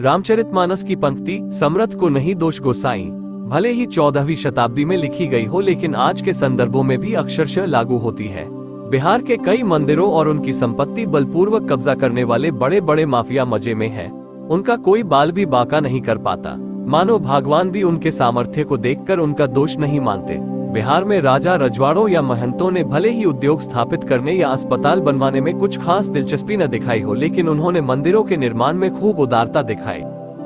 रामचरितमानस की पंक्ति, समर्थ को नहीं दोष गोसाई। भले ही चौदहवीं शताब्दी में लिखी गई हो, लेकिन आज के संदर्भों में भी अक्षरशः लागू होती है। बिहार के कई मंदिरों और उनकी संपत्ति बलपूर्वक कब्जा करने वाले बड़े बड़े माफिया मज़े में है। उनका कोई बाल भी बाका नहीं कर पाता। मानो भगवान भी उनके सामर्थ्य को देखकर उनका दोष नहीं मानते। बिहार में राजा रजवाड़ों या महंतों ने भले ही उद्योग स्थापित करने या अस्पताल बनवाने में कुछ खास दिलचस्पी न दिखाई हो, लेकिन उन्होंने मंदिरों के निर्माण में खूब उदारता दिखाई।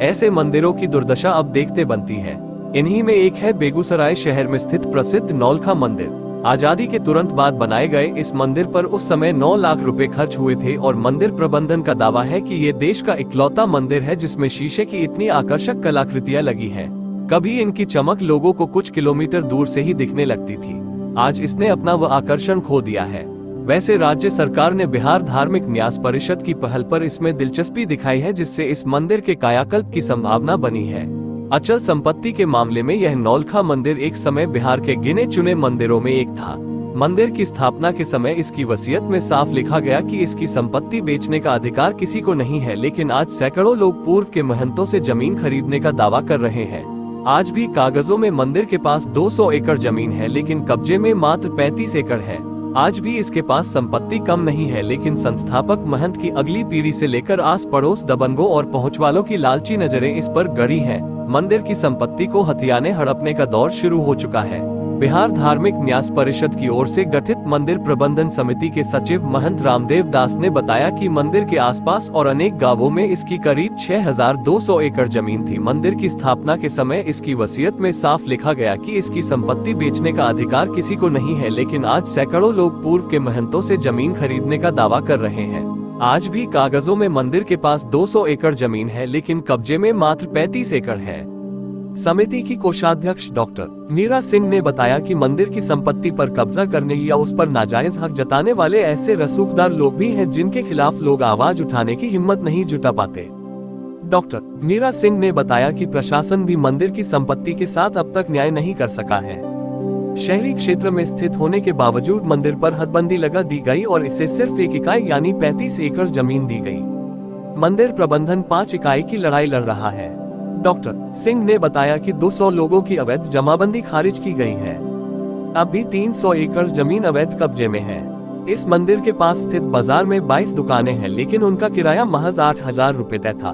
ऐसे मंदिरों की दुर्दशा अब देखते बनती है। इन्हीं में एक है बेगूसराय शहर में स्थित प्रसिद्ध नौलखा मंदिर। आज़ादी के तुरंत बाद बनाए गए इस मंदिर पर उस समय 9 लाख रुपए खर्च हुए थे और मंदिर प्रबंधन का दावा है कि ये देश का इकलौता मंदिर है जिसमें शीशे की इतनी आकर्षक कलाकृतियाँ लगी हैं। कभी इनकी चमक लोगों को कुछ किलोमीटर दूर से ही दिखने लगती थी। आज इसने अपना वह आकर्षण खो दिया है। वैसे राज्य सरकार ने बिहार धार्मिक न्यास परिषद की पहल पर इसमें दिलचस्पी दिखाई है, जिससे इस मंदिर के कायाकल्प की संभावना बनी है। अचल संपत्ति के मामले में यह नौलखा मंदिर एक समय बिहार के गिने चुने मंदिरों में एक था। मंदिर की स्थापना के समय इसकी वसीयत में साफ़ लिखा गया कि इसकी संपत्ति बेचने का अधिकार किसी को नहीं है, लेकिन आज सैकड़ों लोग पूर्व के महंतों से ज़मीन खरीदने का दावा कर रहे हैं। आज भी कागजों में मंदिर के पास 200 एकड़ ज़मीन है, लेकिन कब्जे में मात्र 35 एकड़ है आज भी इसके पास संपत्ति कम नहीं है, लेकिन संस्थापक महंत की अगली पीढ़ी से लेकर आस पड़ोस दबंगों और पहुँच वालों की लालची नज़रें इस पर गड़ी हैं। मंदिर की संपत्ति को हथियाने हड़पने का दौर शुरू हो चुका है बिहार धार्मिक न्यास परिषद की ओर से गठित मंदिर प्रबंधन समिति के सचिव महंत रामदेव दास ने बताया कि मंदिर के आसपास और अनेक गाँवों में इसकी करीब 6,200 एकड़ ज़मीन थी। मंदिर की स्थापना के समय इसकी वसीयत में साफ़ लिखा गया कि इसकी संपत्ति बेचने का अधिकार किसी को नहीं है लेकिन आज सैकड़ों लोग पूर्व के महंतों से ज़मीन खरीदने का दावा कर रहे हैं। आज भी कागजों में मंदिर के पास 200 एकड़ ज़मीन है लेकिन कब्जे में मात्र 35 एकड़ है। समिति की कोषाध्यक्ष डॉक्टर मीरा सिंह ने बताया कि मंदिर की संपत्ति पर कब्जा करने या उस पर नाजायज हक जताने वाले ऐसे रसूखदार लोग भी हैं जिनके खिलाफ लोग आवाज़ उठाने की हिम्मत नहीं जुटा पाते। डॉक्टर मीरा सिंह ने बताया कि प्रशासन भी मंदिर की संपत्ति के साथ अब तक न्याय नहीं कर सका है। शहरी क्षेत्र में स्थित होने के बावजूद मंदिर पर हदबंदी लगा दी गई और इसे सिर्फ़ एक इकाई यानी 35 एकड़ ज़मीन दी गई। मंदिर प्रबंधन पाँच इकाई की लड़ाई लड़ रहा है। डॉक्टर सिंह ने बताया कि 200 लोगों की अवैध जमाबंदी खारिज की गई है। अब भी 300 एकड़ ज़मीन अवैध कब्जे में है। इस मंदिर के पास स्थित बाज़ार में 22 दुकानें हैं, लेकिन उनका किराया महज आठ हज़ार रूपए तय था।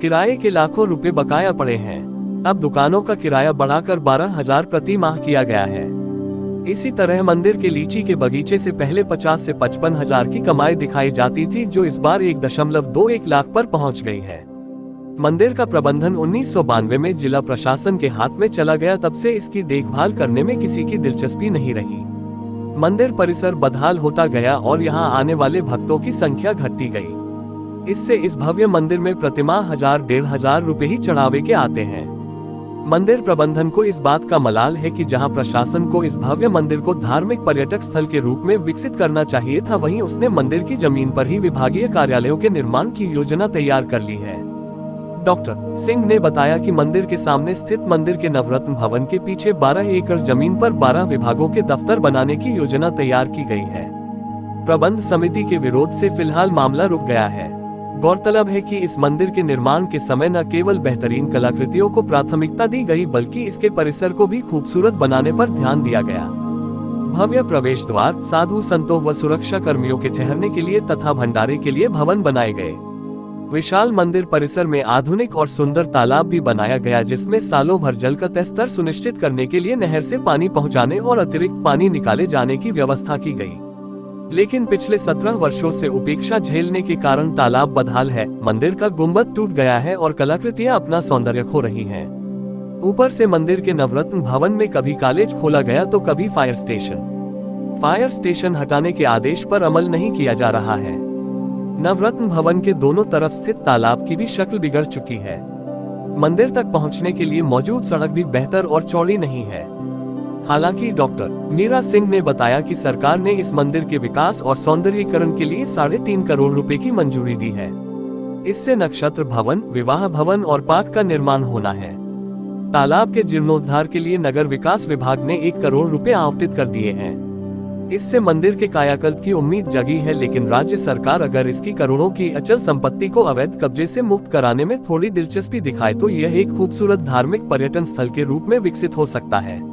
किराए के लाखों रुपए बकाया पड़े हैं। अब दुकानों का किराया बढ़ाकर बारह हज़ार प्रति माह किया गया है। इसी तरह मंदिर के लीची के बगीचे से पहले 50 से पचपन हज़ार की कमाई दिखाई जाती थी, जो इस बार एक दशमलव दो एक लाख पर पहुँच गई है। मंदिर का प्रबंधन उन्नीस सौ बानवे में जिला प्रशासन के हाथ में चला गया तब से इसकी देखभाल करने में किसी की दिलचस्पी नहीं रही। मंदिर परिसर बदहाल होता गया और यहाँ आने वाले भक्तों की संख्या घटती गई। इससे इस भव्य मंदिर में प्रतिमा हज़ार डेढ़ हज़ार रूपए ही चढ़ावे के आते हैं। मंदिर प्रबंधन को इस बात का मलाल है कि जहाँ प्रशासन को इस भव्य मंदिर को धार्मिक पर्यटक स्थल के रूप में विकसित करना चाहिए था वहीं उसने मंदिर की ज़मीन पर ही विभागीय कार्यालयों के निर्माण की योजना तैयार कर ली है। डॉक्टर सिंह ने बताया कि मंदिर के सामने स्थित मंदिर के नवरत्न भवन के पीछे 12 एकड़ ज़मीन पर 12 विभागों के दफ्तर बनाने की योजना तैयार की गई है। प्रबंध समिति के विरोध से फ़िलहाल मामला रुक गया है। गौरतलब है कि इस मंदिर के निर्माण के समय न केवल बेहतरीन कलाकृतियों को प्राथमिकता दी गई, बल्कि इसके परिसर को भी खूबसूरत बनाने पर ध्यान दिया गया। भव्य प्रवेश द्वार, साधु संतों व सुरक्षा कर्मियों के ठहरने के लिए तथा भंडारे के लिए भवन बनाए गए। विशाल मंदिर परिसर में आधुनिक और सुंदर तालाब भी बनाया गया, जिसमें सालों भर जल का स्तर सुनिश्चित करने के लिए नहर से पानी पहुँचाने और अतिरिक्त पानी निकाले जाने की व्यवस्था की गई। लेकिन पिछले सत्रह वर्षों से उपेक्षा झेलने के कारण तालाब बदहाल है, मंदिर का गुंबद टूट गया है और कलाकृतियाँ अपना सौंदर्य खो रही हैं। ऊपर से मंदिर के नवरत्न भवन में कभी कॉलेज खोला गया तो कभी फायर स्टेशन। फायर स्टेशन हटाने के आदेश पर अमल नहीं किया जा रहा है। नवरत्न भवन के दोनों तरफ़ स्थित तालाब की भी शक्ल बिगड़ चुकी है। मंदिर तक पहुँचने के लिए मौजूद सड़क भी बेहतर और चौड़ी नहीं है। हालाँकि डॉक्टर मीरा सिंह ने बताया कि सरकार ने इस मंदिर के विकास और सौंदर्यीकरण के लिए साढ़े तीन करोड़ रुपए की मंजूरी दी है। इससे नक्षत्र भवन, विवाह भवन और पार्क का निर्माण होना है। तालाब के जीर्णोद्धार के लिए नगर विकास विभाग ने एक करोड़ रुपए आवंटित कर दिए हैं। इससे मंदिर के कायाकल्प की उम्मीद जगी है, लेकिन राज्य सरकार अगर इसकी करोड़ों की अचल संपत्ति को अवैध कब्जे से मुक्त कराने में थोड़ी दिलचस्पी दिखाए तो यह एक खूबसूरत धार्मिक पर्यटन स्थल के रूप में विकसित हो सकता है।